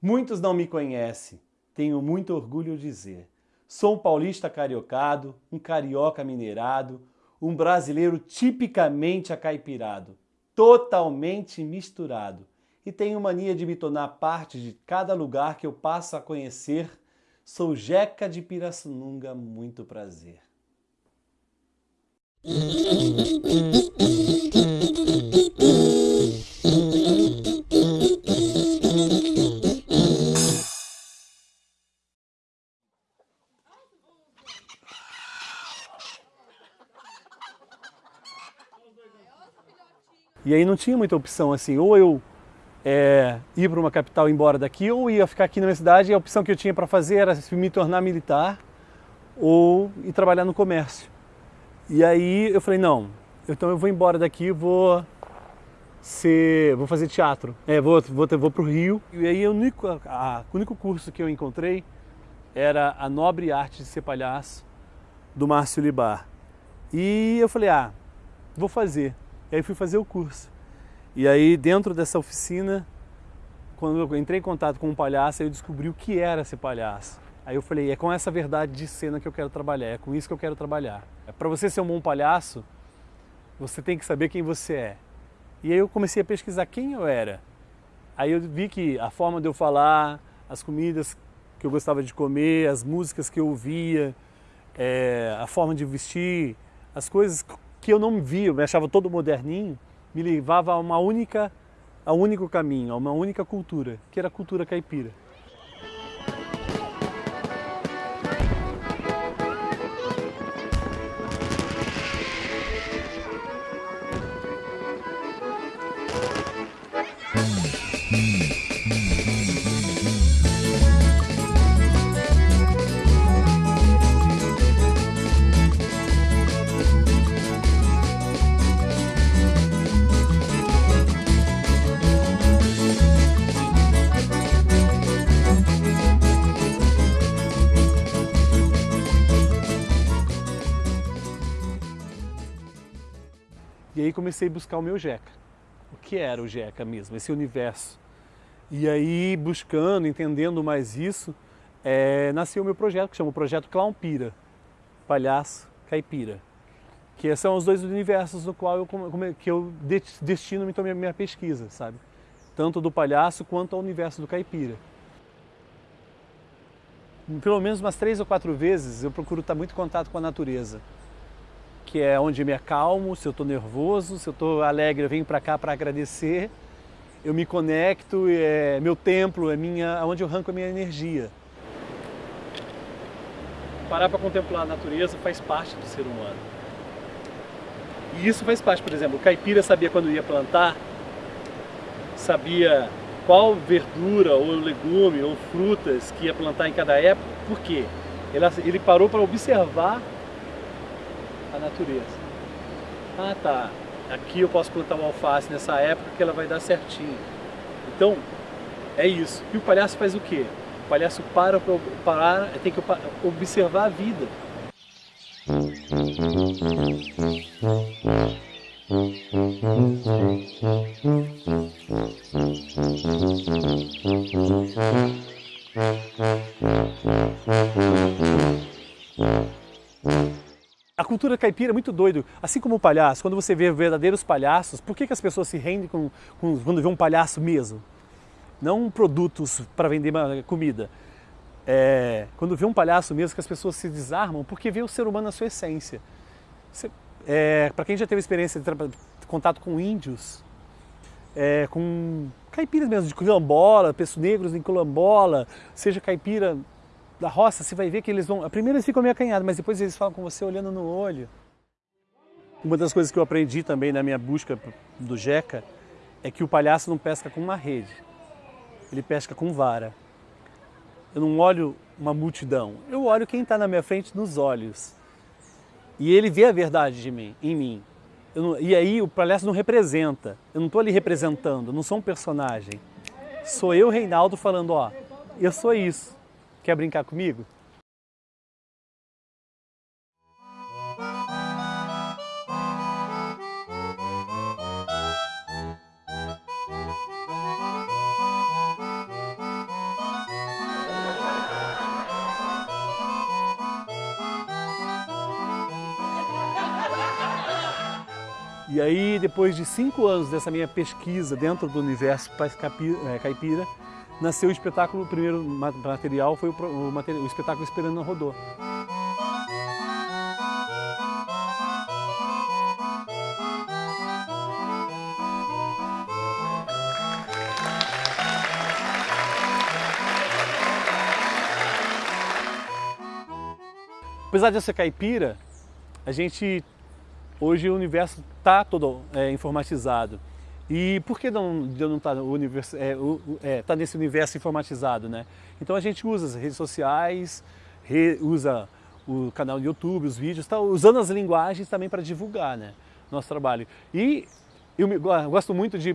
Muitos não me conhecem, tenho muito orgulho de dizer. Sou um paulista cariocado, um carioca mineirado, um brasileiro tipicamente acaipirado, totalmente misturado. E tenho mania de me tornar parte de cada lugar que eu passo a conhecer. Sou Jeca de Pirassununga, muito prazer. E aí não tinha muita opção assim, ou eu é, ir para uma capital e embora daqui, ou ia ficar aqui na minha cidade e a opção que eu tinha para fazer era me tornar militar ou ir trabalhar no comércio. E aí eu falei, não, então eu vou embora daqui, vou ser, vou fazer teatro, é, vou, vou, vou para o Rio. E aí o único, a, o único curso que eu encontrei era a Nobre Arte de Ser Palhaço, do Márcio Libar. E eu falei, ah, vou fazer. E aí fui fazer o curso. E aí dentro dessa oficina, quando eu entrei em contato com um palhaço, eu descobri o que era ser palhaço. Aí eu falei, é com essa verdade de cena que eu quero trabalhar, é com isso que eu quero trabalhar. Para você ser um bom palhaço, você tem que saber quem você é. E aí eu comecei a pesquisar quem eu era. Aí eu vi que a forma de eu falar, as comidas que eu gostava de comer, as músicas que eu ouvia, é, a forma de vestir, as coisas que eu não via, eu me achava todo moderninho, me levava a uma única, a um único caminho, a uma única cultura, que era a cultura caipira. Aí comecei a buscar o meu Jeca. O que era o Jeca mesmo, esse universo? E aí, buscando, entendendo mais isso, é, nasceu o meu projeto, que chama o Projeto Clown Pira, Palhaço Caipira. Que são os dois universos no qual eu, que eu destino então, minha, minha pesquisa, sabe? Tanto do palhaço quanto ao universo do caipira. Pelo menos umas três ou quatro vezes eu procuro estar muito em contato com a natureza que é onde me acalmo, se eu estou nervoso, se eu estou alegre, eu venho para cá para agradecer, eu me conecto, é meu templo, é minha, onde eu arranco a minha energia. Parar para contemplar a natureza faz parte do ser humano. E isso faz parte, por exemplo, o caipira sabia quando ia plantar, sabia qual verdura ou legume ou frutas que ia plantar em cada época, por quê? Ele, parou para observar a natureza. Ah tá, aqui eu posso plantar uma alface nessa época que ela vai dar certinho. Então, é isso. E o palhaço faz o quê? O palhaço para para parar, tem que observar a vida. Caipira é muito doido, assim como o palhaço, quando você vê verdadeiros palhaços, por que, que as pessoas se rendem com, com, quando vê um palhaço mesmo? Não produtos para vender comida. É, quando vê um palhaço mesmo, que as pessoas se desarmam porque vê o ser humano na sua essência. É, para quem já teve experiência de, contato com índios, é, com caipiras mesmo, de quilombola, pessoas negros em quilombola, seja caipira da roça, você vai ver que eles vão... A primeira eles ficam meio acanhados, mas depois eles falam com você olhando no olho. Uma das coisas que eu aprendi também na minha busca do Jeca é que o palhaço não pesca com uma rede, ele pesca com vara. Eu não olho uma multidão, eu olho quem está na minha frente nos olhos. E ele vê a verdade de mim, em mim. Não, e aí o palhaço não representa, eu não estou ali representando, não sou um personagem. Sou eu, Reinaldo, falando, ó, eu sou isso. Quer brincar comigo? E aí, depois de cinco anos dessa minha pesquisa dentro do universo é, caipira, nasceu o espetáculo, o primeiro material foi o, o, o espetáculo Esperando na Rodô. Apesar de eu ser caipira, a gente Hoje o universo está todo é, informatizado. E por que não, não estar tá é, é, tá nesse universo informatizado, né? Então a gente usa as redes sociais, re, usa o canal do YouTube, os vídeos, tá usando as linguagens também para divulgar, né? Nosso trabalho. E eu, me, eu gosto muito de...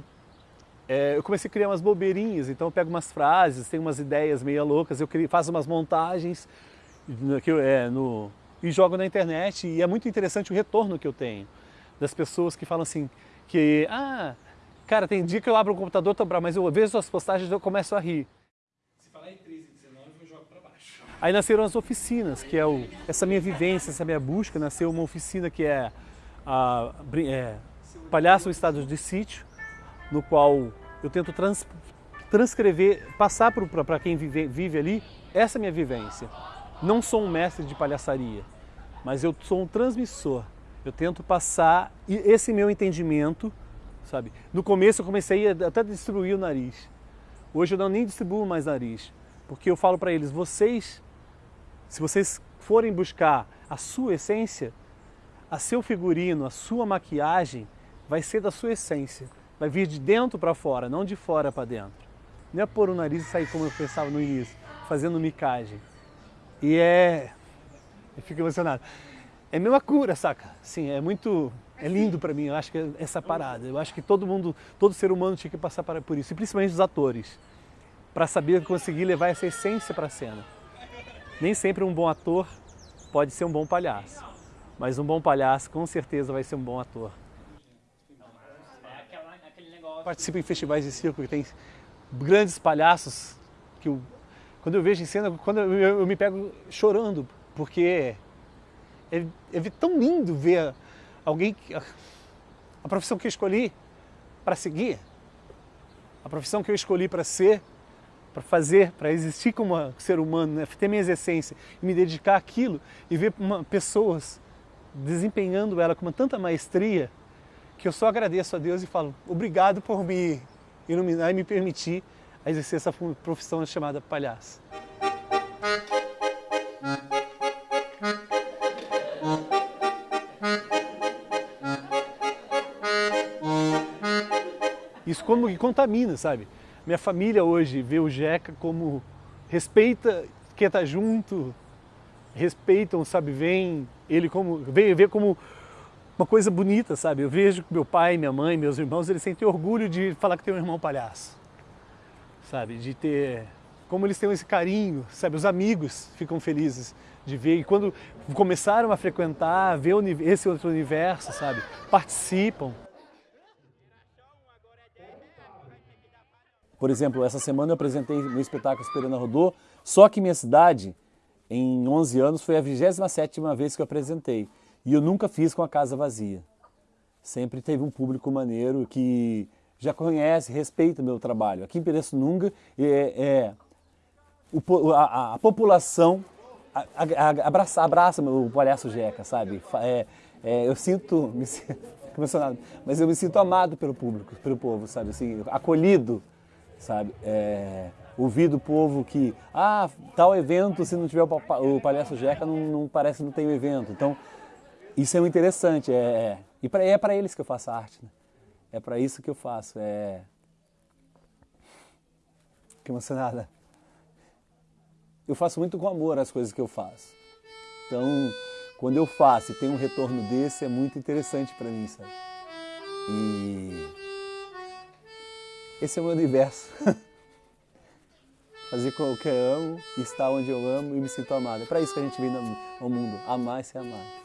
É, eu comecei a criar umas bobeirinhas, então eu pego umas frases, tenho umas ideias meio loucas, eu crio, faço umas montagens que eu, é, no, e jogo na internet e é muito interessante o retorno que eu tenho das pessoas que falam assim, que, ah, cara, tem dia que eu abro o computador, tô bravo, mas eu vejo suas postagens e eu começo a rir. Se falar em 13 e 19, eu jogo para baixo. Aí nasceram as oficinas, que é o, essa minha vivência, essa minha busca, nasceu uma oficina que é, a, é Palhaço Estado de Sítio, no qual eu tento trans, transcrever, passar para quem vive, vive ali, essa minha vivência. Não sou um mestre de palhaçaria, mas eu sou um transmissor. Eu tento passar esse meu entendimento, sabe? No começo eu comecei a até distribuir o nariz. Hoje eu não nem distribuo mais nariz, porque eu falo para eles, vocês, se vocês forem buscar a sua essência, a seu figurino, a sua maquiagem, vai ser da sua essência. Vai vir de dentro para fora, não de fora para dentro. Não é pôr o nariz e sair como eu pensava no início, fazendo micagem. E é... Eu fico emocionado. É mesma cura, saca? Sim, é muito... É lindo para mim, eu acho que é essa parada. Eu acho que todo mundo, todo ser humano tinha que passar por isso, e principalmente os atores, para saber conseguir levar essa essência para a cena. Nem sempre um bom ator pode ser um bom palhaço, mas um bom palhaço com certeza vai ser um bom ator. Participo em festivais de circo que tem grandes palhaços que quando eu vejo em cena, quando eu, eu, me pego chorando, porque é, é, tão lindo ver alguém, a, a profissão que eu escolhi para seguir, a profissão que eu escolhi para ser, para fazer, para existir como ser humano, né? ter minhas essências e me dedicar àquilo e ver uma, pessoas desempenhando ela com tanta maestria que eu só agradeço a Deus e falo obrigado por me iluminar e me permitir a exercer essa profissão chamada palhaço. Isso como que contamina, sabe? Minha família hoje vê o Jeca como respeita quem está junto, respeitam, sabe, vem ele como, vem ver como uma coisa bonita, sabe? Eu vejo que meu pai, minha mãe, meus irmãos, eles sentem orgulho de falar que tem um irmão palhaço sabe? De ter, como eles têm esse carinho, sabe? Os amigos ficam felizes de ver. E quando começaram a frequentar, ver esse outro universo, sabe? Participam. Por exemplo, essa semana eu apresentei meu espetáculo Esperando a Rodô, só que minha cidade, em 11 anos, foi a 27ª vez que eu apresentei. E eu nunca fiz com a casa vazia. Sempre teve um público maneiro que já conhece, respeita o meu trabalho. Aqui em Pirassununga, é, é o, a, a, população abraça, abraça o palhaço Jeca, sabe? É, é, eu sinto, me emocionado, mas eu me sinto amado pelo público, pelo povo, sabe? Assim, acolhido, sabe? É, ouvir do povo que, ah, tal evento, se não tiver o, o palhaço Jeca, não, não parece que não tem o evento. Então, isso é muito interessante. É, é, e pra, é para eles que eu faço arte, né? É para isso que eu faço. É... Que emocionada. Eu faço muito com amor as coisas que eu faço. Então, quando eu faço e tem um retorno desse, é muito interessante para mim, sabe? E esse é o meu universo. Fazer com o que eu amo, estar onde eu amo e me sinto amado. É para isso que a gente vem ao mundo, amar e ser amado.